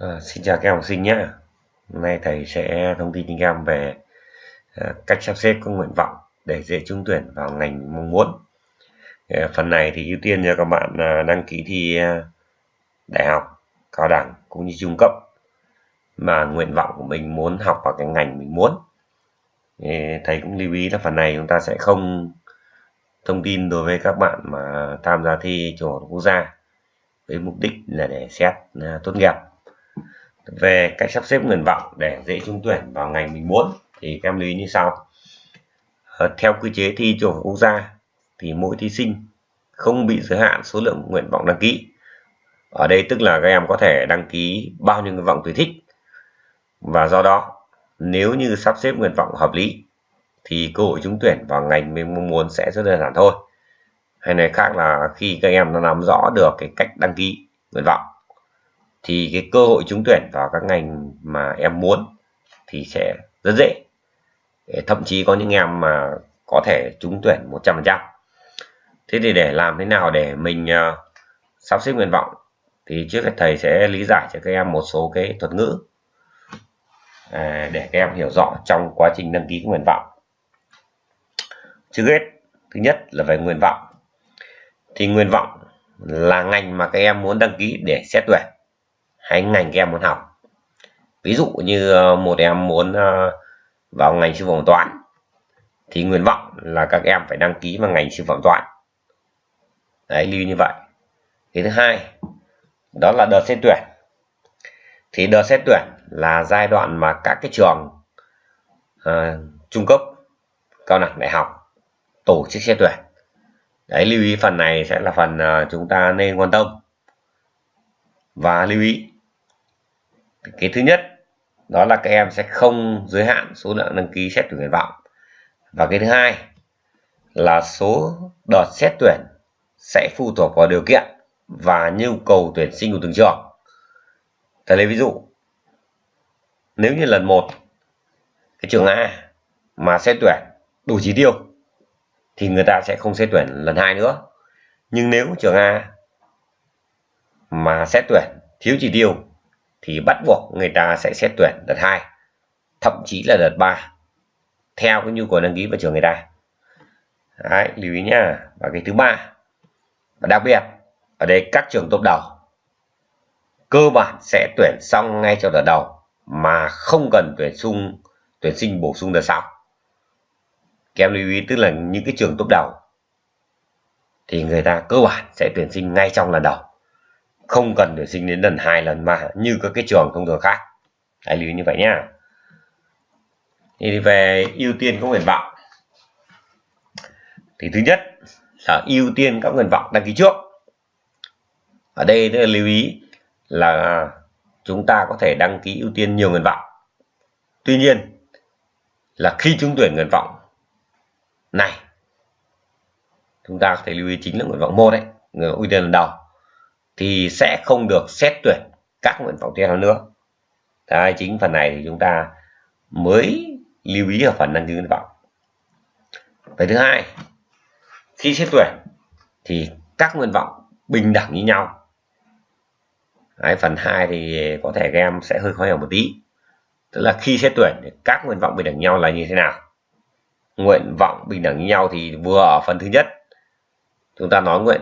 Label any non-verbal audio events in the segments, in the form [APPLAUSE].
À, xin chào các em học sinh nhé. Hôm nay thầy sẽ thông tin cho các em về à, cách sắp xếp các nguyện vọng để dễ trúng tuyển vào ngành mong muốn. À, phần này thì ưu tiên cho các bạn à, đăng ký thi à, đại học, cao đẳng cũng như trung cấp mà nguyện vọng của mình muốn học vào cái ngành mình muốn. À, thầy cũng lưu ý là phần này chúng ta sẽ không thông tin đối với các bạn mà tham gia thi trung học quốc gia với mục đích là để xét à, tốt nghiệp về cách sắp xếp nguyện vọng để dễ trúng tuyển vào ngành mình muốn thì các em lưu ý như sau. Ờ, theo quy chế thi trung học quốc gia thì mỗi thí sinh không bị giới hạn số lượng nguyện vọng đăng ký. Ở đây tức là các em có thể đăng ký bao nhiêu nguyện vọng tùy thích. Và do đó, nếu như sắp xếp nguyện vọng hợp lý thì cơ hội trúng tuyển vào ngành mình mong muốn sẽ rất đơn giản thôi. Hay nói khác là khi các em đã nắm rõ được cái cách đăng ký nguyện vọng thì cái cơ hội trúng tuyển vào các ngành mà em muốn thì sẽ rất dễ. Thậm chí có những em mà có thể trúng tuyển 100% thế thì để làm thế nào để mình uh, sắp xếp nguyện vọng? Thì trước hết thầy sẽ lý giải cho các em một số cái thuật ngữ à, để các em hiểu rõ trong quá trình đăng ký nguyện vọng. Trước hết thứ nhất là về nguyện vọng. Thì nguyện vọng là ngành mà các em muốn đăng ký để xét tuyển hay ngành các em muốn học. Ví dụ như ờ, một em muốn ờ, vào ngành sư phạm toán thì nguyện vọng là các em phải đăng ký vào ngành sư phạm toán. Đấy lưu như vậy. Cái thứ hai đó là đợt xét tuyển. Thì đợt xét tuyển là giai đoạn mà các cái trường uh, trung cấp cao đẳng đại học tổ chức xét tuyển. Đấy lưu ý phần này sẽ là phần uh, chúng ta nên quan tâm. Và lưu ý cái thứ nhất, đó là các em sẽ không giới hạn số lượng đăng ký xét tuyển nguyện vọng. Và cái thứ hai là số đợt xét tuyển sẽ phụ thuộc vào điều kiện và nhu cầu tuyển sinh của từng trường. Thầy lấy ví dụ, nếu như lần một, cái trường A mà xét tuyển đủ chỉ tiêu thì người ta sẽ không xét tuyển lần hai nữa. Nhưng nếu trường A mà xét tuyển thiếu chỉ tiêu thì bắt buộc người ta sẽ xét tuyển đợt 2 thậm chí là đợt 3 theo cái nhu cầu đăng ký vào trường người ta. Đấy, lưu ý nhá. Và cái thứ ba và đặc biệt ở đây các trường top đầu cơ bản sẽ tuyển xong ngay trong đợt đầu mà không cần tuyển sung tuyển sinh bổ sung đợt sau. Kèm lưu ý tức là những cái trường top đầu thì người ta cơ bản sẽ tuyển sinh ngay trong lần đầu không cần tuyển sinh đến lần hai, lần ba, như các cái trường thông thường khác. Hãy lưu ý như vậy nhá. Thì về ưu tiên các nguyện vọng. Thì thứ nhất là ưu tiên các nguyện vọng đăng ký trước. Ở đây là lưu ý là chúng ta có thể đăng ký ưu tiên nhiều nguyện vọng. Tuy nhiên là khi trúng tuyển nguyện vọng này, chúng ta có thể lưu ý chính là nguyện vọng một đấy người ưu tiên lần đầu thì sẽ không được xét tuyển các nguyện vọng tiếp theo nữa. Đấy, chính phần này thì chúng ta mới lưu ý ở phần đăng ký nguyện vọng. Cái thứ hai khi xét tuyển thì các nguyện vọng bình đẳng như nhau. Đấy, phần 2 thì có thể các em sẽ hơi khó hiểu một tí. Tức là khi xét tuyển thì các nguyện vọng bình đẳng nhau là như thế nào? Nguyện vọng bình đẳng như nhau thì vừa ở phần thứ nhất chúng ta nói nguyện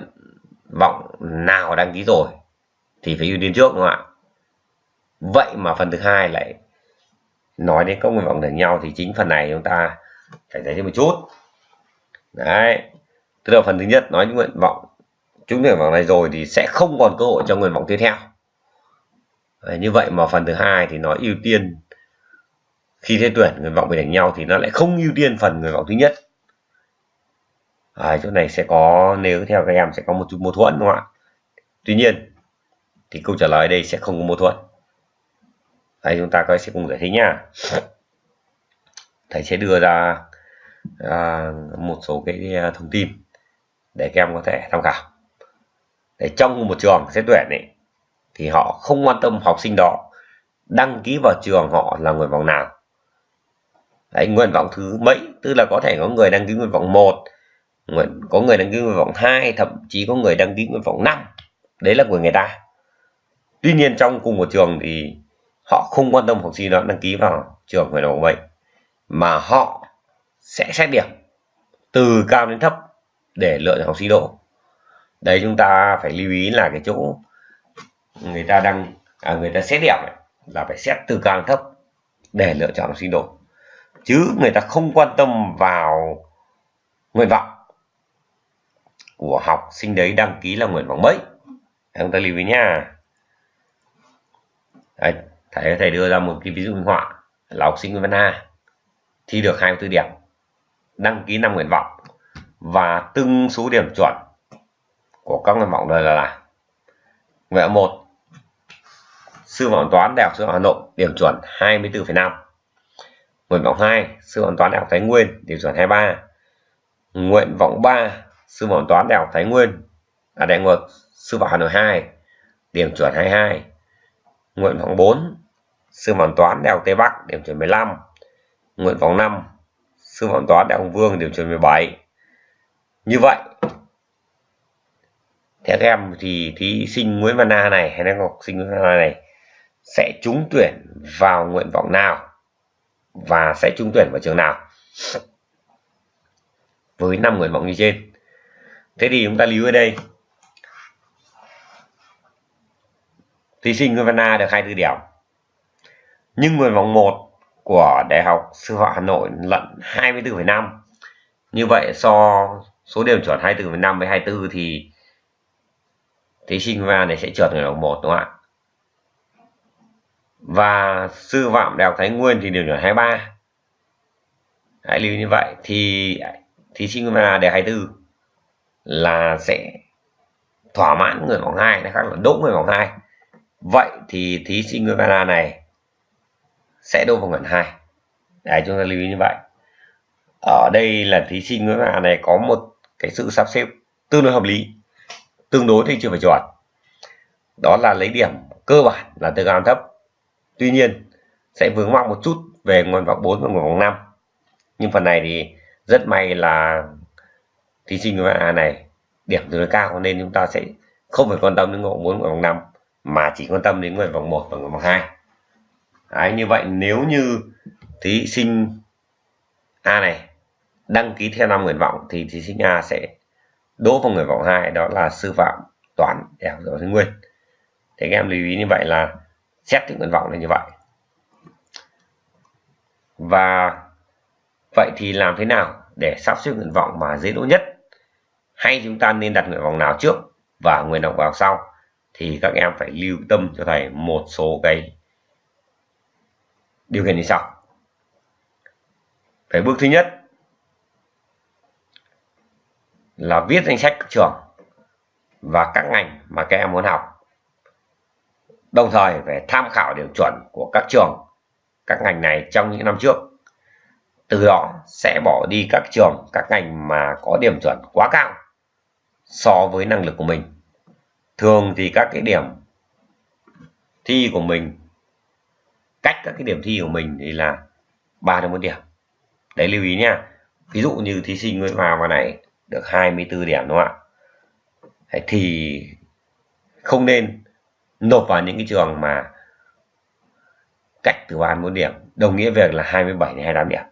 vọng nào đăng ký rồi thì phải ưu tiên trước đúng không ạ? Vậy mà phần thứ hai lại nói đến các nguyện vọng đằng nhau thì chính phần này chúng ta phải giải thích một chút. Đấy. Tức là phần thứ nhất nói những nguyện vọng chúng nguyện vọng này rồi thì sẽ không còn cơ hội cho nguyện vọng tiếp theo. Đấy, như vậy mà phần thứ hai thì nó ưu tiên khi thế tuyển nguyện vọng bình đẳng nhau thì nó lại không ưu tiên phần nguyện vọng thứ nhất à, chỗ này sẽ có nếu theo các em sẽ có một chút mâu thuẫn đúng không ạ? Tuy nhiên thì câu trả lời đây sẽ không có mâu thuẫn. Đây chúng ta coi sẽ cùng giải thích nhá. Thầy sẽ đưa ra à, một số cái à, thông tin để các em có thể tham khảo. Để trong một trường xét tuyển ấy thì họ không quan tâm học sinh đó đăng ký vào trường họ là nguyện vọng nào. Đấy, nguyện vọng thứ mấy? Tức là có thể có người đăng ký nguyện vọng một nguyện có người đăng ký nguyện vọng 2 thậm chí có người đăng ký nguyện vọng 5 đấy là của người ta. Tuy nhiên trong cùng một trường thì họ không quan tâm học sinh đó đăng ký vào trường nguyện vọng vậy mà họ sẽ xét điểm từ cao đến thấp để lựa chọn học sinh đỗ đấy chúng ta phải lưu ý là cái chỗ người ta đăng à, người ta xét điểm này, là phải xét từ cao đến thấp để lựa chọn học sinh đỗ chứ người ta không quan tâm vào nguyện vọng của học sinh đấy đăng ký là nguyện vọng mấy chúng ta lưu ý nha Đấy, thầy thầy đưa ra một cái ví dụ minh họa là học sinh Văn A thi được 24 điểm đăng ký năm nguyện vọng và từng số điểm chuẩn của các nguyện vọng này là, là nguyện vọng một sư phạm toán đại học sư phạm Hà Nội điểm chuẩn 24,5 nguyện vọng 2 sư phạm toán đại học Thái Nguyên điểm chuẩn 23 nguyện vọng 3 sư phạm toán đại học Thái Nguyên à đại ngược sư phạm Hà Nội 2 điểm chuẩn 22 nguyện vọng 4 sư phạm toán đại học Tây Bắc, điểm chuẩn 15 nguyện vọng 5 sư phạm toán đại học Vương, điểm chuẩn 17 như vậy, theo các em thì thí sinh Nguyễn Văn Na này hay là học sinh Nguyễn Văn Na này sẽ trúng tuyển vào nguyện vọng nào và sẽ trúng tuyển vào trường nào? Với năm nguyện vọng như trên thế thì chúng ta lưu ở đây. Thí sinh Nguyễn Văn A được 24 điểm. Nhưng người vòng 1 của Đại học Sư phạm Hà Nội lận 24,5 như vậy so số điểm chuẩn 24,5 với 24 thì thí sinh Nguyễn Văn A này sẽ trượt người vòng 1 đúng không ạ? Và sư phạm đại học Thái Nguyên thì điểm chuẩn 23 hãy lưu như vậy thì thí sinh Nguyễn Văn A đề 24 là sẽ thỏa mãn người vòng hai, nó khác là đỗ người vòng hai. vậy thì thí sinh người Canada này sẽ đỗ vòng gần hai. Đấy chúng ta lưu ý như vậy. Ở đây là thí sinh người Canada này có một cái sự sắp xếp tương đối hợp lý tương đối thì chưa phải chuẩn. Đó là lấy điểm cơ bản là từ cao thấp. Tuy nhiên sẽ vướng mắc một chút về nguồn vọng 4 và nguồn vọng 5 nhưng phần này thì rất may là thí sinh a à, này điểm tương đối cao nên chúng ta sẽ không phải quan tâm đến nguyện vọng 4 và vòng 5 mà chỉ quan tâm đến nguyện vọng 1 và nguyện vọng 2 Đấy, như vậy nếu như thí sinh A này đăng ký theo năm nguyện vọng thì thí sinh A sẽ đỗ vào nguyện vọng 2 đó là sư phạm toán đại học Thái Nguyên. Thì các em lưu ý như vậy là xét những nguyện vọng là như vậy. Và vậy thì làm thế nào để sắp xếp nguyện vọng mà dễ đỗ nhất? Hay chúng ta nên đặt nguyện vọng nào trước và nguyện vọng vào sau? Thì các em phải lưu tâm cho thầy một số cái điều kiện như sau. Phải bước thứ nhất là viết danh sách các trường và các ngành mà các em muốn học. Đồng thời phải tham khảo điểm chuẩn của các trường, các ngành này trong những năm trước. Từ đó sẽ bỏ đi các trường, các ngành mà có điểm chuẩn quá cao so với năng lực của mình. Thường thì các cái điểm thi của mình, cách các cái điểm thi của mình thì là ba đến bốn điểm. Đấy, lưu ý nha. Ví dụ như thí sinh mới vào vào này được 24 điểm, đúng không ạ? Thì không nên nộp vào những cái trường mà cách từ ba đến bốn điểm, đồng nghĩa việc là 27 đến 28 điểm.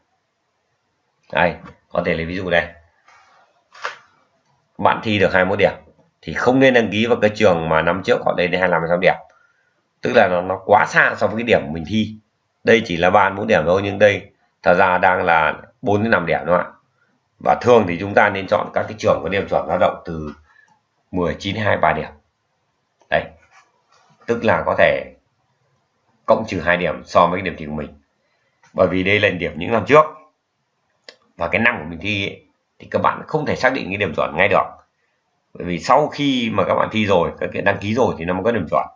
Đây, có thể lấy ví dụ đây bạn thi được 21 điểm thì không nên đăng ký vào cái trường mà năm trước họ lên đến 25 sáu điểm. Tức là nó, nó quá xa so với cái điểm mình thi. Đây chỉ là ba bốn điểm thôi nhưng đây thật ra đang là 4 đến 5 điểm đúng không ạ. Và thường thì chúng ta nên chọn các cái trường có điểm chuẩn dao động từ 19 23 điểm. Đây tức là có thể cộng trừ hai điểm so với cái điểm thi của mình. Bởi vì đây là điểm những năm trước. Và cái năm của mình thi ấy, thì các bạn không thể xác định cái điểm chuẩn ngay được. Bởi vì sau khi mà các bạn thi rồi, các kiện đăng ký rồi thì nó mới có điểm chuẩn.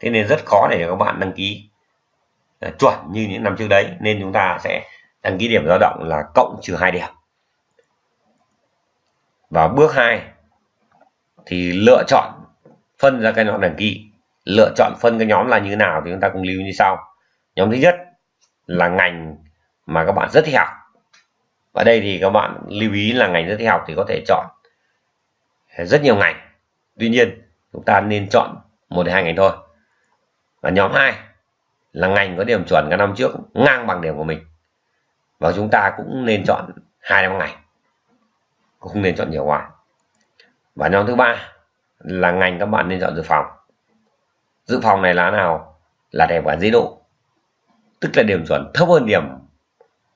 Thế nên rất khó để các bạn đăng ký à, chuẩn như những năm trước đấy. Nên chúng ta sẽ đăng ký điểm dao động là cộng trừ hai điểm. Và bước 2 thì lựa chọn phân ra cái nhóm đăng ký. Lựa chọn phân cái nhóm là như nào thì chúng ta cùng lưu như sau. Nhóm thứ nhất là ngành mà các bạn rất thích học và đây thì các bạn lưu ý là ngành rất thi học thì có thể chọn rất nhiều ngành. Tuy nhiên, chúng ta nên chọn một hai ngành thôi. Và nhóm 2 là ngành có điểm chuẩn các năm trước, ngang bằng điểm của mình. Và chúng ta cũng nên chọn hai năm ngành. Cũng không nên chọn nhiều quá. Và nhóm thứ ba là ngành các bạn nên chọn dự phòng. Dự phòng này là nào? Là đẹp và dễ độ. Tức là điểm chuẩn thấp hơn điểm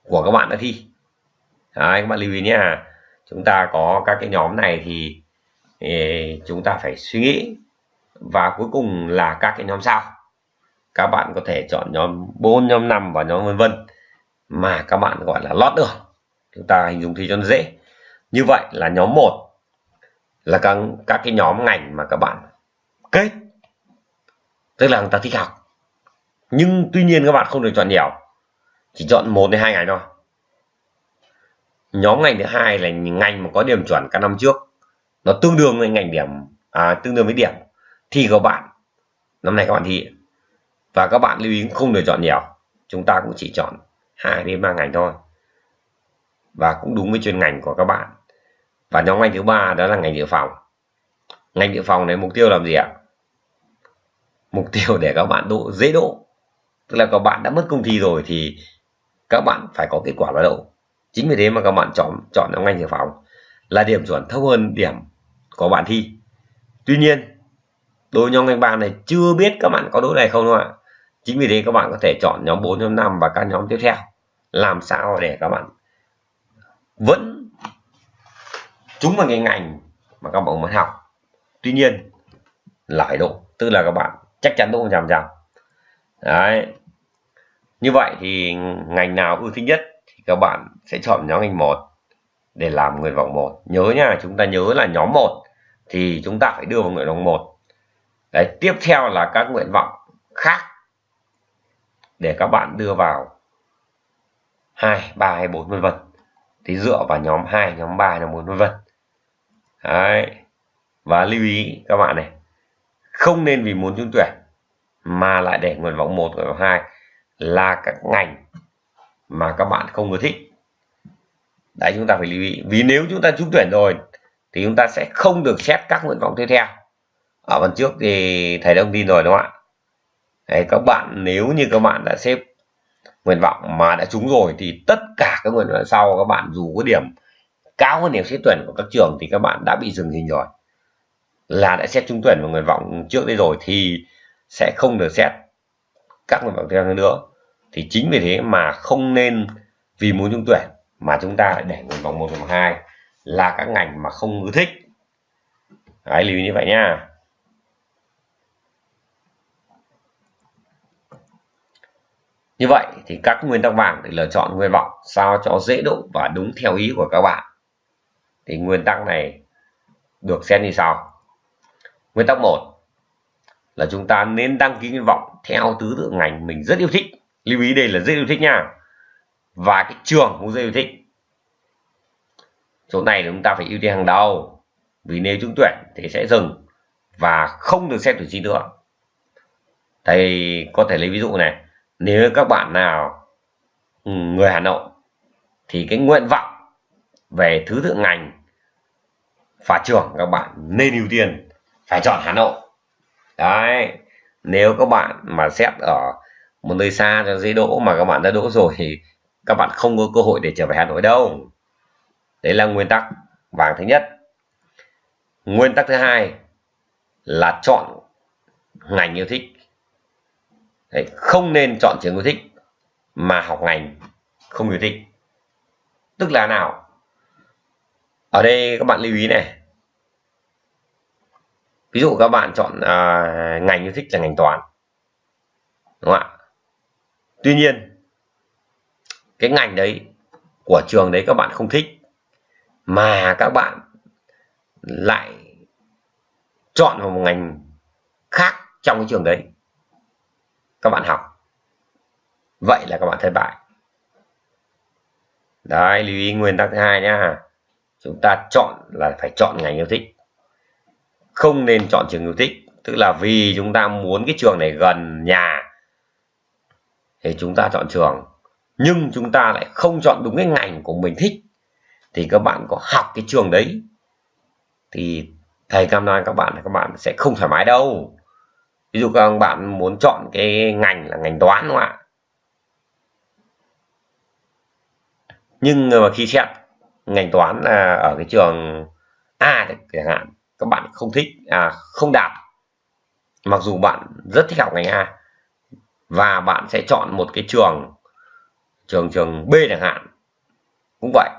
của các bạn đã thi. Đấy, các bạn lưu ý nhé. Chúng ta có các cái nhóm này thì, thì chúng ta phải suy nghĩ. Và cuối cùng là các cái nhóm sau các bạn có thể chọn nhóm 4 nhóm 5 và nhóm vân vân mà các bạn gọi là lót được. Chúng ta hình dung thì cho nó dễ. Như vậy là nhóm 1 là các, các cái nhóm ngành mà các bạn kết. Tức là người ta thích học. Nhưng tuy nhiên các bạn không được chọn nhiều. Chỉ chọn một đến hai ngành thôi nhóm ngành thứ hai là ngành mà có điểm chuẩn các năm trước. Nó tương đương với ngành điểm à, tương đương với điểm thi của bạn năm nay các bạn thi. Và các bạn lưu ý không được chọn nhiều. Chúng ta cũng chỉ chọn hai đến ba ngành thôi. Và cũng đúng với chuyên ngành của các bạn. Và nhóm ngành thứ ba đó là ngành dự phòng. Ngành dự phòng này mục tiêu làm gì ạ? Mục [LAUGHS] tiêu để các bạn độ dễ độ. Tức là các bạn đã mất công thi rồi thì các bạn phải có kết quả là đậu chính vì thế mà các bạn chọn chọn nhóm ngành dự phòng là điểm chuẩn thấp hơn điểm của bạn thi. Tuy nhiên đối nhóm ngành ba này chưa biết các bạn có đối này không đâu ạ. Chính vì thế các bạn có thể chọn nhóm 4 nhóm 5 và các nhóm tiếp theo. Làm sao để các bạn vẫn chúng vào cái ngành mà các bạn muốn học. Tuy nhiên là phải độ, tức là các bạn chắc chắn độ trăm trăm đấy. Như vậy thì ngành nào ưu thích nhất? Các bạn sẽ chọn nhóm ngành một để làm nguyện vọng một. Nhớ nha chúng ta nhớ là nhóm một thì chúng ta phải đưa vào nguyện vọng một. Đấy tiếp theo là các nguyện vọng khác để các bạn đưa vào hai ba hay bốn vân vân. Thì dựa vào nhóm 2, nhóm 3, nhóm 4 vân vân. Đấy và lưu ý các bạn này không nên vì muốn trúng tuyển mà lại để nguyện vọng 1, nguyện vọng 2 là các ngành mà các bạn không ưa thích. Đấy chúng ta phải lưu ý. Vì nếu chúng ta trúng tuyển rồi thì chúng ta sẽ không được xét các nguyện vọng tiếp theo. Ở phần trước thì thầy đã thông tin rồi đúng không ạ? Đấy, các bạn nếu như các bạn đã xếp nguyện vọng mà đã trúng rồi thì tất cả các nguyện vọng sau các bạn dù có điểm cao hơn điểm xét tuyển của các trường thì các bạn đã bị dừng hình rồi. Là đã xét trúng tuyển vào nguyện vọng trước đây rồi thì sẽ không được xét các nguyện vọng tiếp theo nữa thì chính vì thế mà không nên vì muốn trúng tuyển mà chúng ta lại để nguyện vọng một vòng hai là các ngành mà không ưa thích. Đấy, lưu ý như vậy nha. Như vậy thì các nguyên tắc vàng để lựa chọn nguyện vọng sao cho dễ độ và đúng theo ý của các bạn. Thì nguyên tắc này được xem như sau. Nguyên tắc một là chúng ta nên đăng ký nguyện vọng theo tứ tự ngành mình rất yêu thích lưu ý đây là rất yêu thích nha. Và cái trường cũng rất yêu thích. Chỗ này chúng ta phải ưu tiên hàng đầu. Vì nếu trúng tuyển thì sẽ dừng và không được xét tuyển sinh nữa. Thầy có thể lấy ví dụ này. Nếu các bạn nào ừ, người Hà Nội thì cái nguyện vọng về thứ tự ngành và trường các bạn nên ưu tiên phải chọn Hà Nội. Đấy, nếu các bạn mà xét ở một nơi xa cho dễ đỗ mà các bạn đã đỗ rồi thì các bạn không có cơ hội để trở về Hà Nội đâu. Đấy là nguyên tắc vàng thứ nhất. Nguyên tắc thứ hai là chọn ngành yêu thích. Đấy, không nên chọn trường yêu thích mà học ngành không yêu thích. Tức là nào? Ở đây các bạn lưu ý này. Ví dụ các bạn chọn uh, ngành yêu thích là ngành toán. Đúng không ạ? Tuy nhiên, cái ngành đấy của trường đấy các bạn không thích, mà các bạn lại chọn vào một ngành khác trong cái trường đấy. Các bạn học. Vậy là các bạn thất bại. Đấy, lưu ý nguyên tắc thứ hai nhá. Chúng ta chọn là phải chọn ngành yêu thích. Không nên chọn trường yêu thích. Tức là vì chúng ta muốn cái trường này gần nhà thì chúng ta chọn trường. Nhưng chúng ta lại không chọn đúng cái ngành của mình thích thì các bạn có học cái trường đấy thì thầy cam đoan các bạn là các bạn sẽ không thoải mái đâu. Ví dụ các bạn muốn chọn cái ngành là ngành toán đúng không ạ? Nhưng mà khi xét ngành toán là ở cái trường A chẳng hạn các bạn không thích à, không đạt. Mặc dù bạn rất thích học ngành A và bạn sẽ chọn một cái trường trường trường B chẳng hạn. Cũng vậy.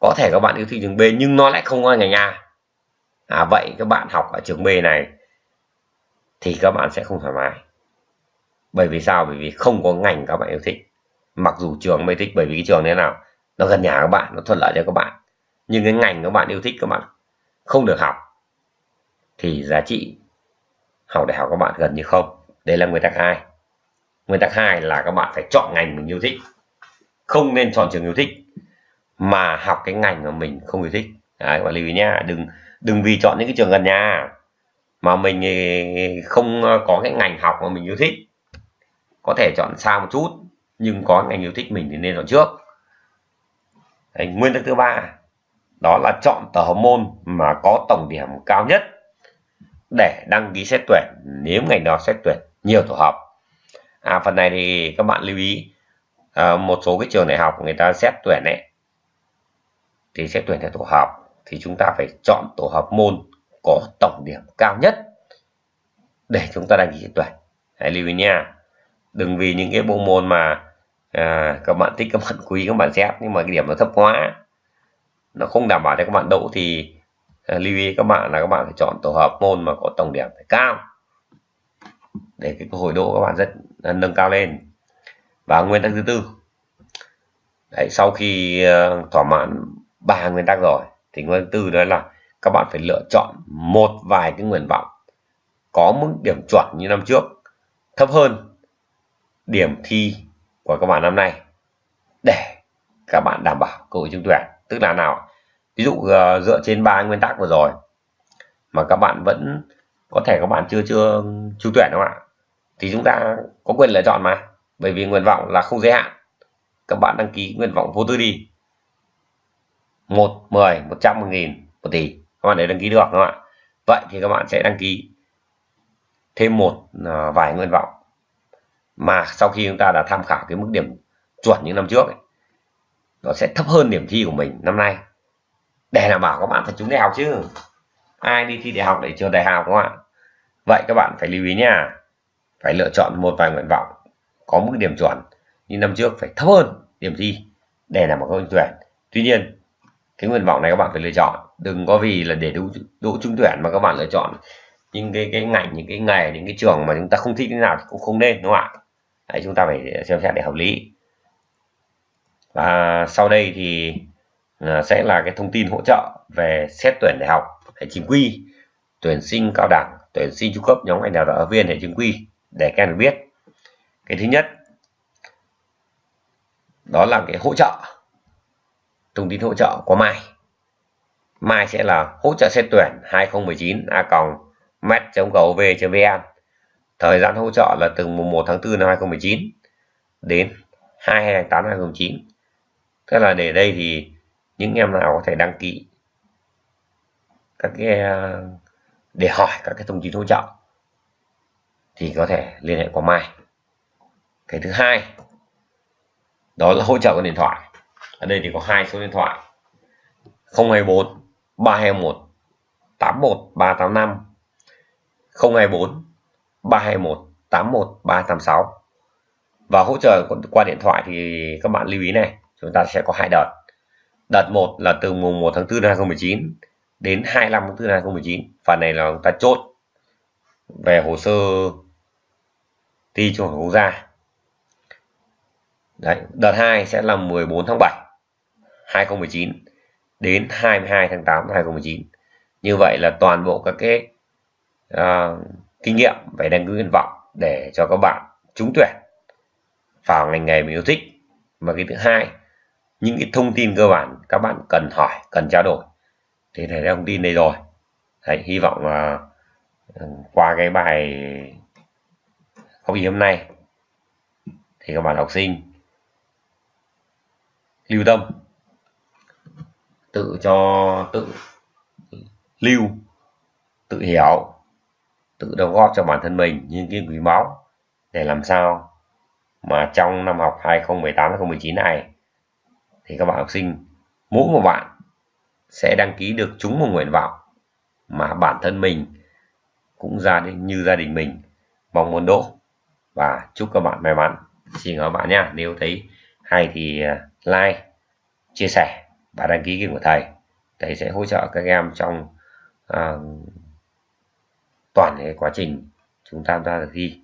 Có thể các bạn yêu thích trường B nhưng nó lại không có ngành A. À, vậy các bạn học ở trường B này thì các bạn sẽ không thoải mái. Bởi vì sao? Bởi vì không có ngành các bạn yêu thích. Mặc dù trường mới thích bởi vì cái trường thế nào nó gần nhà các bạn nó thuận lợi cho các bạn. Nhưng cái ngành các bạn yêu thích các bạn không được học thì giá trị học đại học các bạn gần như không. Đây là nguyên tắc hai nguyên tắc hai là các bạn phải chọn ngành mình yêu thích. Không nên chọn trường yêu thích mà học cái ngành mà mình không yêu thích. Đấy các bạn lưu ý nhá đừng đừng vì chọn những cái trường gần nhà. Mà mình không có cái ngành học mà mình yêu thích. Có thể chọn xa một chút nhưng có ngành yêu thích mình thì nên chọn trước. Đấy, nguyên tắc thứ ba đó là chọn tờ học môn mà có tổng điểm cao nhất để đăng ký xét tuyển. Nếu ngành đó xét tuyển nhiều tổ hợp à, phần này thì các bạn lưu ý. À, một số cái trường đại học người ta xét tuyển ấy thì xét tuyển theo tổ hợp thì chúng ta phải chọn tổ hợp môn có tổng điểm cao nhất để chúng ta đăng ký xét tuyển. Hãy lưu ý nha. Đừng vì những cái bộ môn mà à, các bạn thích các bạn quý các bạn xét nhưng mà cái điểm nó thấp quá nó không đảm bảo cho các bạn đậu thì à, lưu ý các bạn là các bạn phải chọn tổ hợp môn mà có tổng điểm phải cao để cái cơ hội đỗ các bạn rất nâng cao lên. Và nguyên tắc thứ tư Đấy, sau khi ờ, thỏa mãn ba nguyên tắc rồi thì nguyên tắc tư đó là các bạn phải lựa chọn một vài cái nguyện vọng có mức điểm chuẩn như năm trước thấp hơn điểm thi của các bạn năm nay để các bạn đảm bảo cơ hội trúng tuyển. Tức là nào ví dụ ờ, dựa trên ba nguyên tắc vừa rồi mà các bạn vẫn có thể các bạn chưa chưa trúng tuyển đúng không ạ. Thì chúng ta có quyền lựa chọn mà. Bởi vì nguyện vọng là không giới hạn. Các bạn đăng ký nguyện vọng vô tư đi. Một mười một trăm một nghìn một tỷ. Các bạn để đăng ký được đúng không ạ? Vậy thì các bạn sẽ đăng ký thêm một à, vài nguyện vọng. Mà sau khi chúng ta đã tham khảo cái mức điểm chuẩn những năm trước ấy, nó sẽ thấp hơn điểm thi của mình năm nay. Để đảm bảo các bạn phải trúng đại học chứ. Ai đi thi đại học để trường đại học đúng không ạ? Vậy các bạn phải lưu ý nha. Phải lựa chọn một vài nguyện vọng có mức điểm chuẩn như năm trước phải thấp hơn điểm thi để đảm bảo câu tuyển. Tuy nhiên cái nguyện vọng này các bạn phải lựa chọn. Đừng có vì là để đỗ, đỗ trúng tuyển mà các bạn lựa chọn những cái cái ngành những cái nghề những cái trường mà chúng ta không thích thế nào thì cũng không nên đúng không ạ? Đấy, chúng ta phải xem xét để hợp lý. Và sau đây thì à, sẽ là cái thông tin hỗ trợ về xét tuyển đại học hệ chính quy tuyển sinh cao đẳng tuyển sinh trung cấp nhóm ngành đào tạo viên hệ chính quy, để các em biết. Cái thứ nhất, đó là cái hỗ trợ, thông tin hỗ trợ của mai. Mai sẽ là hỗ trợ xét tuyển 2019 a còng met.gov.vn thời gian hỗ trợ là từ mùng 1 tháng 4 năm 2019 đến 2 tháng 8 năm 2019 tức là để đây thì những em nào có thể đăng ký các cái à, để hỏi các cái thông tin hỗ trợ, thì có thể liên hệ qua mai. Cái thứ hai, đó là hỗ trợ qua điện thoại. Ở đây thì có hai số điện thoại. 024 321 81 385 024 321 81 386 và hỗ trợ qua điện thoại thì các bạn lưu ý này, chúng ta sẽ có hai đợt. Đợt 1 là từ mùng 1 tháng 4 năm 2019 đến 25 tháng 4 năm 2019 phần này là chúng ta chốt về hồ sơ thi trung học quốc gia. Đấy, đợt 2 sẽ là 14 tháng 7 2019 đến 22 tháng 8 2019 như vậy là toàn bộ các cái uh, kinh nghiệm về đăng ký nguyện vọng để cho các bạn trúng tuyển vào ngành nghề mình yêu thích. Và cái thứ hai những cái thông tin cơ bản các bạn cần hỏi cần trao đổi thì thầy đã thông tin đây rồi. Thầy hy vọng là ừ, qua cái bài học gì hôm nay thì các bạn học sinh lưu tâm, tự cho, tự lưu, tự hiểu, tự đóng góp cho bản thân mình những cái quý báu để làm sao mà trong năm học 2018-2019 này thì các bạn học sinh, mỗi một bạn sẽ đăng ký được trúng một nguyện vọng mà bản thân mình cũng ra như gia đình mình mong muốn đỗ và chúc các bạn may mắn. Xin các bạn nhé. Nếu thấy hay thì à, like chia sẻ và đăng ký kênh của thầy. Thầy sẽ hỗ trợ các em trong uh, toàn cái quá trình chúng ta ra thi.